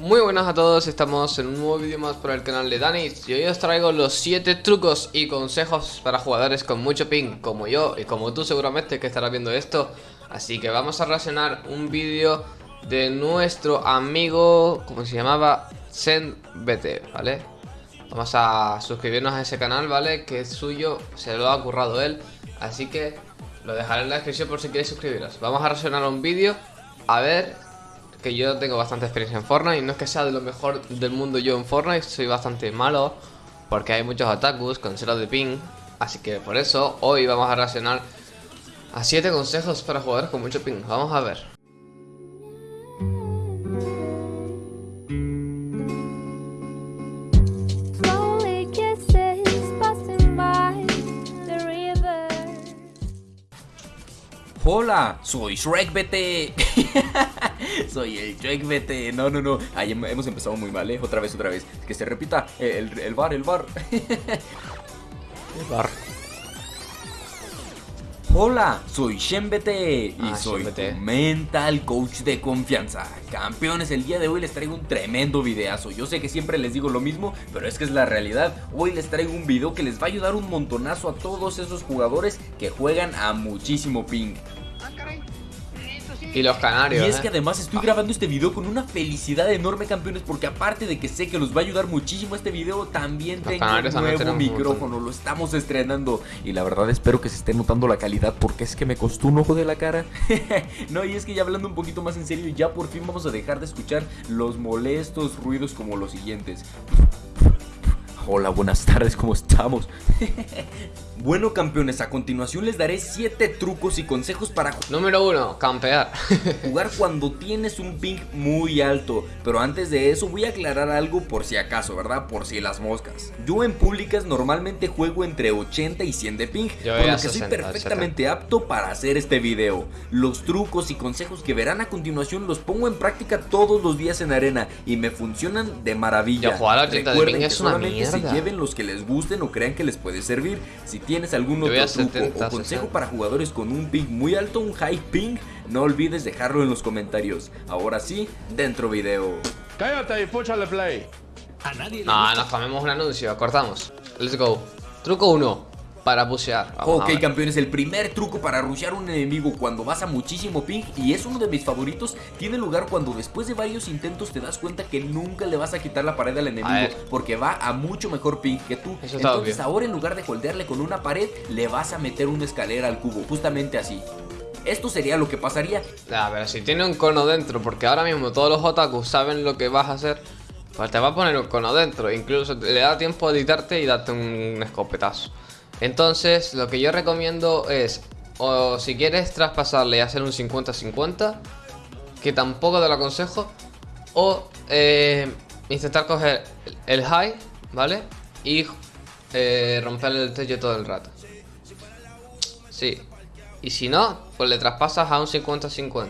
Muy buenas a todos, estamos en un nuevo vídeo más por el canal de Danis Y hoy os traigo los 7 trucos y consejos para jugadores con mucho ping Como yo y como tú seguramente que estarás viendo esto Así que vamos a reaccionar un vídeo de nuestro amigo, ¿cómo se llamaba? ZenBT, ¿vale? Vamos a suscribirnos a ese canal, ¿vale? Que es suyo, se lo ha currado él Así que lo dejaré en la descripción por si queréis suscribiros Vamos a reaccionar un vídeo, a ver que yo tengo bastante experiencia en Fortnite y no es que sea de lo mejor del mundo yo en Fortnite, soy bastante malo porque hay muchos otakus con cero de ping, así que por eso hoy vamos a reaccionar a 7 consejos para jugadores con mucho ping, vamos a ver. Hola, soy Shrek BT. soy el Shrek BT. No, no, no. Ahí hemos empezado muy mal, ¿eh? Otra vez, otra vez. Que se repita. El, el bar, el bar. el bar. Hola, soy ShenBT y ah, soy mental coach de confianza. Campeones, el día de hoy les traigo un tremendo videazo. Yo sé que siempre les digo lo mismo, pero es que es la realidad. Hoy les traigo un video que les va a ayudar un montonazo a todos esos jugadores que juegan a muchísimo ping. Y los canarios. Y es ¿eh? que además estoy grabando este video con una felicidad enorme, campeones, porque aparte de que sé que los va a ayudar muchísimo este video, también tengo un nuevo micrófono, lo estamos estrenando. Y la verdad espero que se esté notando la calidad, porque es que me costó un ojo de la cara. no, y es que ya hablando un poquito más en serio, ya por fin vamos a dejar de escuchar los molestos ruidos como los siguientes. Hola, buenas tardes, ¿cómo estamos? Bueno campeones, a continuación les daré 7 trucos y consejos para Número 1, campear. Jugar cuando tienes un ping muy alto. Pero antes de eso voy a aclarar algo por si acaso, ¿verdad? Por si las moscas. Yo en públicas normalmente juego entre 80 y 100 de ping Por lo que soy perfectamente apto para hacer este video. Los trucos y consejos que verán a continuación los pongo en práctica todos los días en arena Y me funcionan de maravilla. Recuerden que solamente lleven los que les gusten o crean que les puede servir Si tienes algún otro truco o consejo para jugadores con un ping muy alto, un high ping, no olvides dejarlo en los comentarios. Ahora sí, dentro video. Cállate y púchale play. A nadie no, nos comemos un anuncio, cortamos. Let's go. Truco 1 para pushear. ok, campeones, el primer truco para rushear un enemigo cuando vas a muchísimo ping, y es uno de mis favoritos, tiene lugar cuando después de varios intentos te das cuenta que nunca le vas a quitar la pared al enemigo, porque va a mucho mejor ping que tú. Entonces ahora en lugar de holdearle con una pared, le vas a meter una escalera al cubo, justamente así. Esto sería lo que pasaría. A ver, si tiene un cono dentro, porque ahora mismo todos los otakus saben lo que vas a hacer, pues te va a poner un cono dentro, incluso le da tiempo a editarte y darte un escopetazo. Entonces, lo que yo recomiendo es, o si quieres traspasarle y hacer un 50-50, que tampoco te lo aconsejo, o eh, intentar coger el high, ¿vale? Y eh, romper el techo todo el rato. Sí. Y si no, pues le traspasas a un 50-50.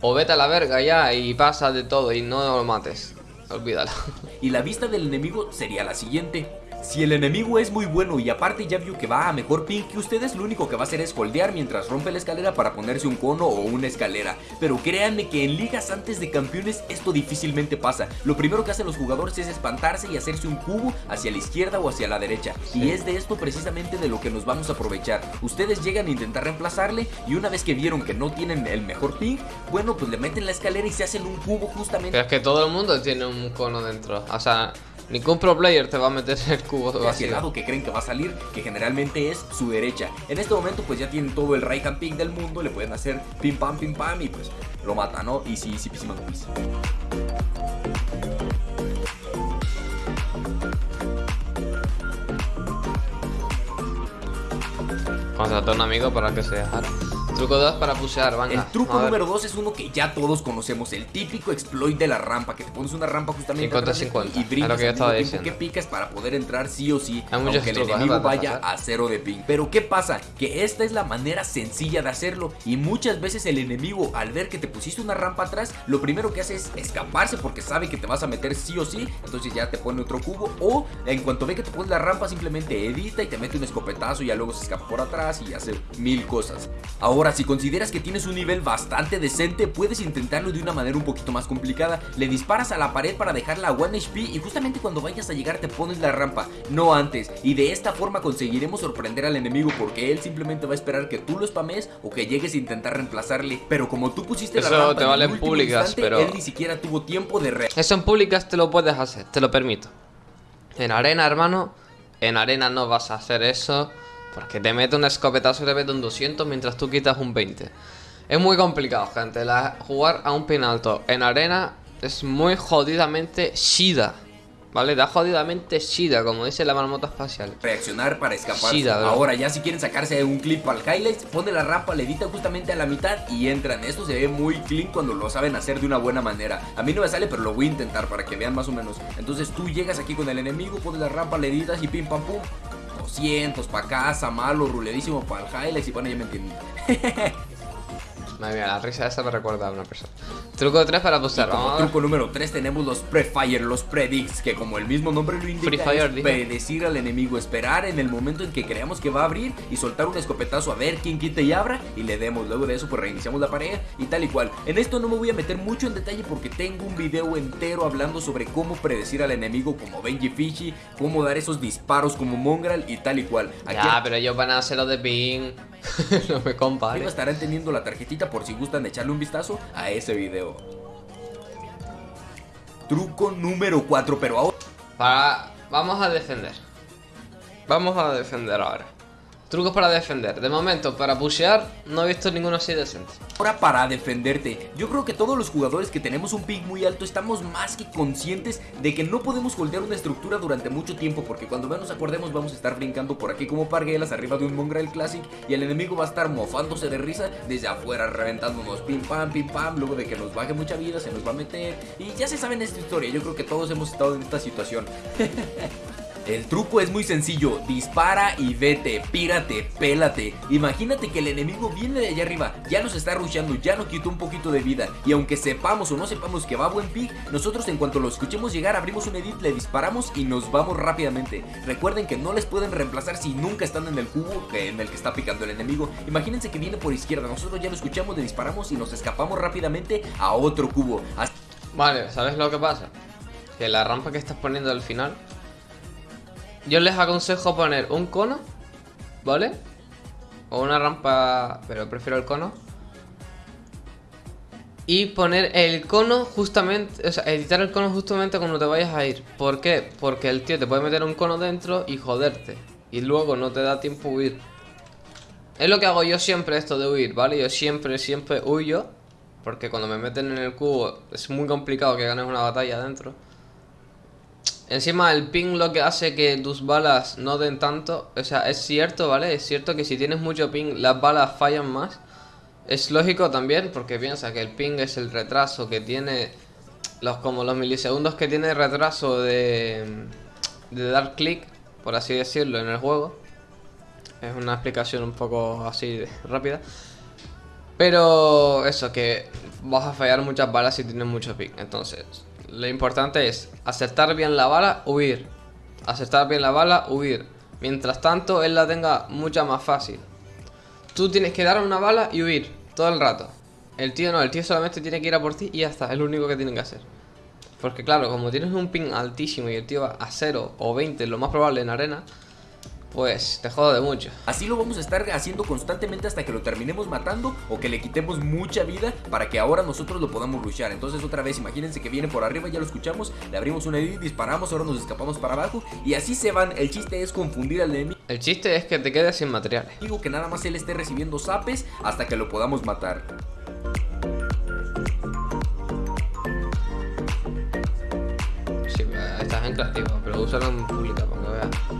O vete a la verga ya y pasa de todo y no lo mates. Olvídalo. Y la vista del enemigo sería la siguiente. Si el enemigo es muy bueno y aparte ya vio que va a mejor ping que ustedes, lo único que va a hacer es holdear mientras rompe la escalera para ponerse un cono o una escalera. Pero créanme que en ligas antes de campeones esto difícilmente pasa. Lo primero que hacen los jugadores es espantarse y hacerse un cubo hacia la izquierda o hacia la derecha. Y es de esto precisamente de lo que nos vamos a aprovechar. Ustedes llegan a intentar reemplazarle y una vez que vieron que no tienen el mejor ping, bueno pues le meten la escalera y se hacen un cubo justamente. Pero es que todo el mundo tiene un cono dentro. O sea... Ningún pro player te va a meter el cubo hacia el lado que creen que va a salir, que generalmente es su derecha. En este momento pues ya tienen todo el right hand ping del mundo, le pueden hacer pim pam pim pam y pues lo mata, ¿no? Y sí, sí, sí. Contratar a un amigo para que se dejara. Truco 2 para pusear, venga. El truco número 2 es uno que ya todos conocemos, el típico exploit de la rampa, que te pones una rampa justamente 50 50. y brincas que al mismo que picas para poder entrar sí o sí, aunque el enemigo vaya a cero de ping. Pero ¿qué pasa? Que esta es la manera sencilla de hacerlo y muchas veces el enemigo al ver que te pusiste una rampa atrás, lo primero que hace es escaparse porque sabe que te vas a meter sí o sí, entonces ya te pone otro cubo o en cuanto ve que te pones la rampa simplemente edita y te mete un escopetazo y ya luego se escapa por atrás y hace mil cosas. Ahora Ahora, si consideras que tienes un nivel bastante decente, puedes intentarlo de una manera un poquito más complicada. Le disparas a la pared para dejarla a 1 HP y justamente cuando vayas a llegar te pones la rampa, no antes. Y de esta forma conseguiremos sorprender al enemigo porque él simplemente va a esperar que tú lo spames o que llegues a intentar reemplazarle. Pero como tú pusiste Eso la rampa te vale en públicas, instante, pero- él ni siquiera tuvo tiempo de re Eso en públicas te lo puedes hacer, te lo permito. En arena, hermano, en arena no vas a hacer eso porque te mete un escopetazo y te mete un 200 mientras tú quitas un 20. Es muy complicado, gente. La- jugar a un pin alto en arena es muy jodidamente shida. ¿Vale? Da jodidamente shida, como dice la marmota espacial. reaccionar para escapar. Ahora ya si quieren sacarse un clip el highlights, pone la rampa, le edita justamente a la mitad y entran. Esto se ve muy clean cuando lo saben hacer de una buena manera. A mí no me sale, pero lo voy a intentar para que vean más o menos. Entonces tú llegas aquí con el enemigo, pones la rampa, le editas y pim pam pum. 200 para casa, malo, ruledísimo para el highlights y bueno, ya me entienden. Madre mía, la risa esa me recuerda a una persona. Truco 3 para. Como Vamos truco número 3 tenemos los Prefire, los Predicts, que como el mismo nombre lo indica, Free Fire, es predecir al enemigo, esperar en el momento en que creamos que va a abrir y soltar un escopetazo a ver quién quite y abra y le demos. Luego de eso pues reiniciamos la pared y tal y cual. En esto no me voy a meter mucho en detalle porque tengo un video entero hablando sobre cómo predecir al enemigo como Benji Fishy, cómo dar esos disparos como Mongrel y tal y cual. Aquí Ya, pero ellos van a hacer lo de ping. no me arriba compares. estarán teniendo la tarjetita por si gustan echarle un vistazo a ese video. Truco número 4, pero ahora... Para... Vamos a defender. Vamos a defender ahora. Trucos para defender. De momento, para pushear, no he visto ninguno así decente. Ahora para defenderte, yo creo que todos los jugadores que tenemos un pick muy alto estamos más que conscientes de que no podemos holdear una estructura durante mucho tiempo porque cuando menos acordemos vamos a estar brincando por aquí como parguelas arriba de un Mongrel Classic y el enemigo va a estar mofándose de risa desde afuera reventándonos pim pam pim pam luego de que nos baje mucha vida se nos va a meter y ya se saben esta historia, yo creo que todos hemos estado en esta situación. El truco es muy sencillo, dispara y vete, pírate, pélate. Imagínate que el enemigo viene de allá arriba, ya nos está rusheando, ya nos quitó un poquito de vida. Y aunque sepamos o no sepamos que va a buen pick, nosotros en cuanto lo escuchemos llegar, abrimos un edit, le disparamos y nos vamos rápidamente. Recuerden que no les pueden reemplazar si nunca están en el cubo en el que está picando el enemigo. Imagínense que viene por izquierda, nosotros ya lo escuchamos, le disparamos y nos escapamos rápidamente a otro cubo. Vale, ¿sabes lo que pasa? Que la rampa que estás poniendo al final Yo les aconsejo poner un cono ¿Vale? O una rampa Pero prefiero el cono Y poner el cono justamente O sea, editar el cono justamente cuando te vayas a ir ¿Por qué? Porque el tío te puede meter un cono dentro y joderte Y luego no te da tiempo huir Es lo que hago yo siempre esto de huir, ¿vale? Yo siempre, siempre huyo porque cuando me meten en el cubo es muy complicado que ganes una batalla adentro. Encima el ping lo que hace que tus balas no den tanto. O sea, es cierto, ¿vale? Es cierto que si tienes mucho ping las balas fallan más. Es lógico también porque piensa que el ping es el retraso que tiene... Los, como los milisegundos que tiene retraso de, de dar clic, por así decirlo, en el juego. Es una explicación un poco así de- rápida. Pero eso, que vas a fallar muchas balas si tienes mucho pick. Entonces, lo importante es acertar bien la bala, huir. Acertar bien la bala, huir. Mientras tanto, él la tenga mucha más fácil. Tú tienes que dar una bala y huir todo el rato. El tío no, el tío solamente tiene que ir a por ti y ya está, es lo único que tienen que hacer. Porque claro, como tienes un ping altísimo y el tío va a 0 o 20, lo más probable en arena, pues te jode mucho. Así lo vamos a estar haciendo constantemente hasta que lo terminemos matando o que le quitemos mucha vida para que ahora nosotros lo podamos luchar. Entonces otra vez imagínense que viene por arriba, ya lo escuchamos, le abrimos una edit, disparamos, ahora nos escapamos para abajo y así se van. El chiste es confundir al enemigo El chiste es que te quedes sin materiales. que nada más él esté recibiendo zapes hasta que lo podamos matar. Sí, estás en creativo, pero úsalo en pública para que veas.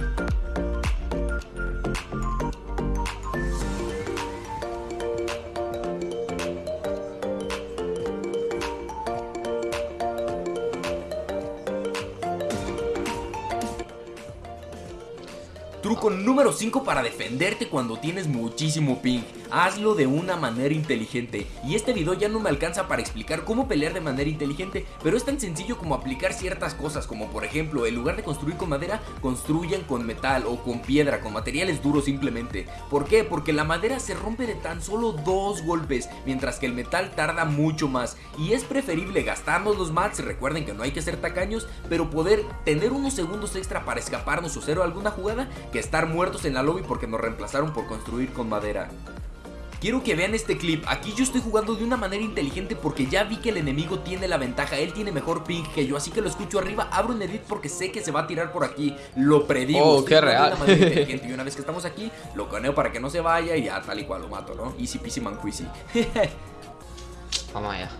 Truco número 5 para defenderte cuando tienes muchísimo ping. Hazlo de una manera inteligente. Y este video ya no me alcanza para explicar cómo pelear de manera inteligente, pero es tan sencillo como aplicar ciertas cosas, como por ejemplo, en lugar de construir con madera, construyan con metal o con piedra, con materiales duros simplemente. ¿Por qué? Porque la madera se rompe de tan solo dos golpes, mientras que el metal tarda mucho más. Y es preferible gastarnos los mats, recuerden que no hay que ser tacaños, pero poder tener unos segundos extra para escaparnos o cero alguna jugada, que estar muertos en la lobby porque nos reemplazaron por construir con madera. Quiero que vean este clip, aquí yo estoy jugando de una manera inteligente porque ya vi que el enemigo tiene la ventaja, él tiene mejor ping que yo, así que lo escucho arriba, abro un edit porque sé que se va a tirar por aquí, lo predigo. Oh, qué real. y una vez que estamos aquí, lo coneo para que no se vaya y ya tal y cual lo mato, ¿no? Easy peasy manquisi. Vamos allá.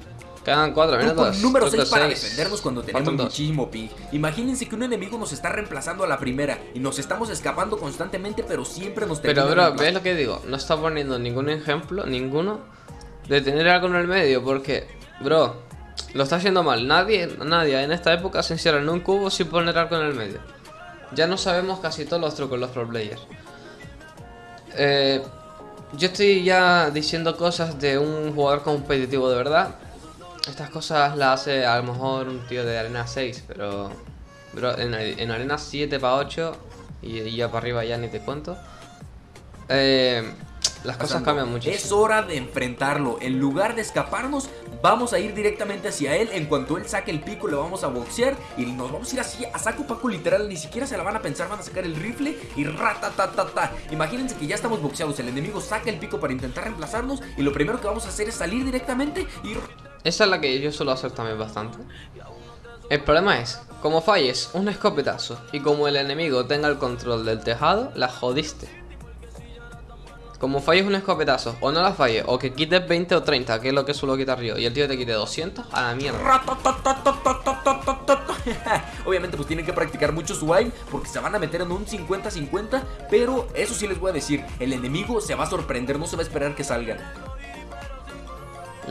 Quedan 4 minutos. número 6 para defendernos cuando tenemos muchísimo ping. Imagínense que un enemigo nos está reemplazando a la primera y nos estamos escapando constantemente, pero siempre nos Pero, bro, ¿ves lo que digo? No está poniendo ningún ejemplo, ninguno, de tener algo en el medio, porque, bro, lo está haciendo mal. Nadie, nadie en esta época se encierra en un cubo sin poner algo en el medio. Ya no sabemos casi todos los trucos los pro players. Eh, yo estoy ya diciendo cosas de un jugador competitivo de verdad estas cosas las hace a lo mejor un tío de arena 6, pero, en, arena 7 para 8 y, ya para arriba ya ni te cuento. Eh, las cosas cambian mucho. Es hora de enfrentarlo. En lugar de escaparnos, vamos a ir directamente hacia él. En cuanto él saque el pico, le vamos a boxear. Y nos vamos a ir así a saco paco literal. Ni siquiera se la van a pensar. Van a sacar el rifle y ratatatata. Imagínense que ya estamos boxeados. El enemigo saca el pico para intentar reemplazarnos. Y lo primero que vamos a hacer es salir directamente y esa es la que yo suelo hacer también bastante. El problema es, como falles un escopetazo y como el enemigo tenga el control del tejado, la jodiste. Como falles un escopetazo, o no la falles, o que quites 20 o 30, que es lo que suelo quitar yo, y el tío te quite 200, a la mierda. Obviamente pues tienen que practicar mucho su aim, porque se van a meter en un 50-50, pero eso sí les voy a decir, el enemigo se va a sorprender, no se va a esperar que salgan.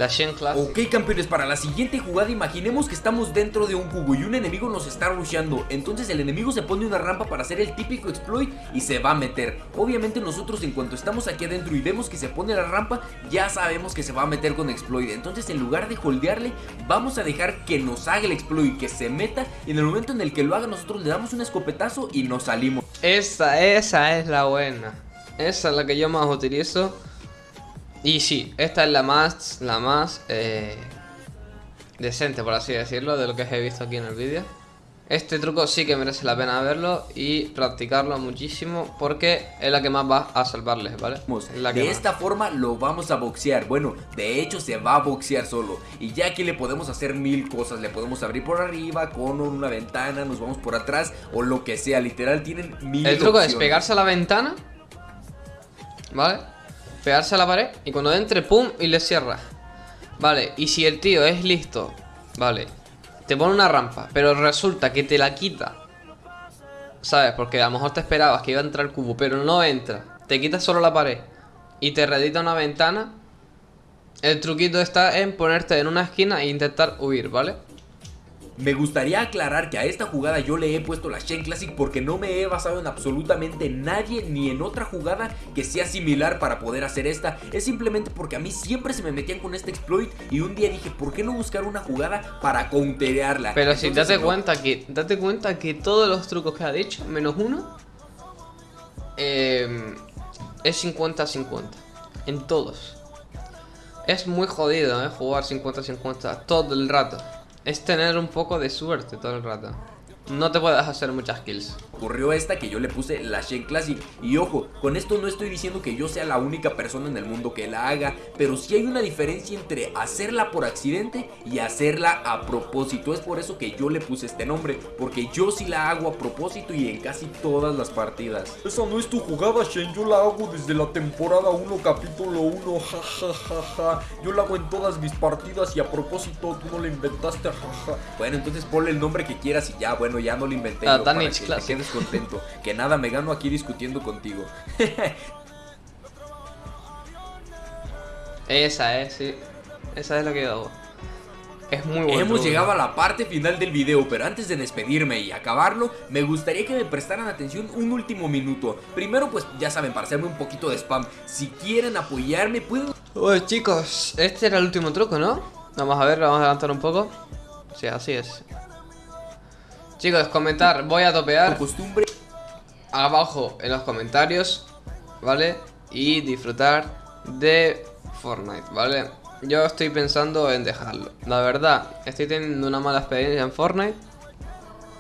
La Shen Classic. Ok, campeones, para la siguiente jugada imaginemos que estamos dentro de un cubo y un enemigo nos está rusheando. Entonces el enemigo se pone una rampa para hacer el típico exploit y se va a meter. Obviamente nosotros en cuanto estamos aquí adentro y vemos que se pone la rampa, ya sabemos que se va a meter con exploit. Entonces en lugar de holdearle, vamos a dejar que nos haga el exploit, que se meta. Y en el momento en el que lo haga nosotros le damos un escopetazo y nos salimos. Esa, esa es la buena. Esa es la que yo más utilizo. Y sí, esta es la más, la más eh, decente, por así decirlo, de lo que he visto aquí en el vídeo. Este truco sí que merece la pena verlo y practicarlo muchísimo porque es la que más va a salvarles, ¿vale? de esta forma lo vamos a boxear, bueno, de hecho se va a boxear solo. Y ya aquí le podemos hacer mil cosas, le podemos abrir por arriba, con una ventana, nos vamos por atrás o lo que sea, literal tienen mil El truco es pegarse a la ventana, ¿vale? Pegarse a la pared y cuando entre, pum, y le cierra. Vale, y si el tío es listo, vale, te pone una rampa, pero resulta que te la quita. ¿Sabes? Porque a lo mejor te esperabas que iba a entrar el cubo, pero no entra. Te quita solo la pared y te redita una ventana. El truquito está en ponerte en una esquina e intentar huir, ¿vale? Me gustaría aclarar que a esta jugada yo le he puesto la Shen Classic porque no me he basado en absolutamente nadie ni en otra jugada que sea similar para poder hacer esta. Es simplemente porque a mí siempre se me metían con este exploit y un día dije, ¿por qué no buscar una jugada para counterearla? Pero si date cuenta que date cuenta que todos los trucos que ha dicho, menos uno, em, es 50-50. En todos. Es muy jodido, ¿eh? Jugar 50-50 todo el rato es tener un poco de suerte todo el rato. No te puedes hacer muchas kills. Ocurrió esta que yo le puse la Shen Classic. Y ojo, con esto no estoy diciendo que yo sea la única persona en el mundo que la haga. Pero sí hay una diferencia entre hacerla por accidente y hacerla a propósito. Es por eso que yo le puse este nombre. Porque yo sí la hago a propósito y en casi todas las partidas. Esa no es tu jugada, Shen. Yo la hago desde la temporada 1, capítulo 1. Ja, Yo la hago en todas mis partidas y a propósito tú no la inventaste. Ja, Bueno, entonces ponle el nombre que quieras y ya, bueno ya no lo inventé ah, yo para que te quedes contento. que nada, me gano aquí discutiendo contigo. Esa es, sí. Esa es la que yo hago. Es muy bueno. Hemos llegado a la parte final del video, pero antes de despedirme y acabarlo, me gustaría que me prestaran atención un último minuto. Primero, pues ya saben, para hacerme un poquito de spam, si quieren apoyarme, pueden... Pues chicos, este era el último truco, ¿no? Vamos a ver, vamos a adelantar un poco. Sí, así es. Chicos, comentar, voy a topear. costumbre abajo en los comentarios, ¿vale? Y disfrutar de Fortnite, ¿vale? Yo estoy pensando en dejarlo. La verdad, estoy teniendo una mala experiencia en Fortnite.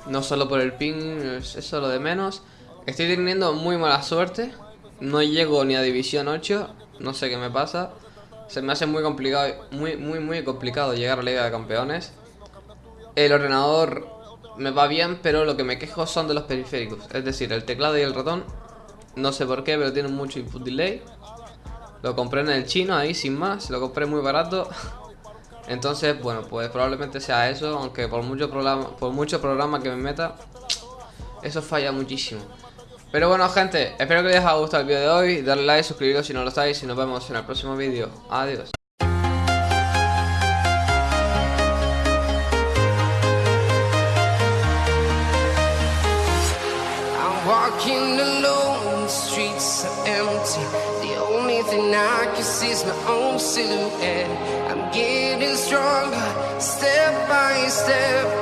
No solo por el ping, es eso lo de menos. Estoy teniendo muy mala suerte. No llego ni a División 8. No sé qué me pasa. Se me hace muy complicado, muy, muy, muy complicado llegar a la Liga de Campeones. El ordenador me va bien, pero lo que me quejo son de los periféricos. Es decir, el teclado y el ratón, no sé por qué, pero tienen mucho input delay. Lo compré en el chino ahí sin más, lo compré muy barato. Entonces, bueno, pues probablemente sea eso, aunque por mucho programa, por mucho programa que me meta, eso falla muchísimo. Pero bueno, gente, espero que les haya gustado el vídeo de hoy. Darle like, suscribiros si no lo estáis y nos vemos en el próximo vídeo. Adiós. My own silhouette. I'm getting stronger, step by step.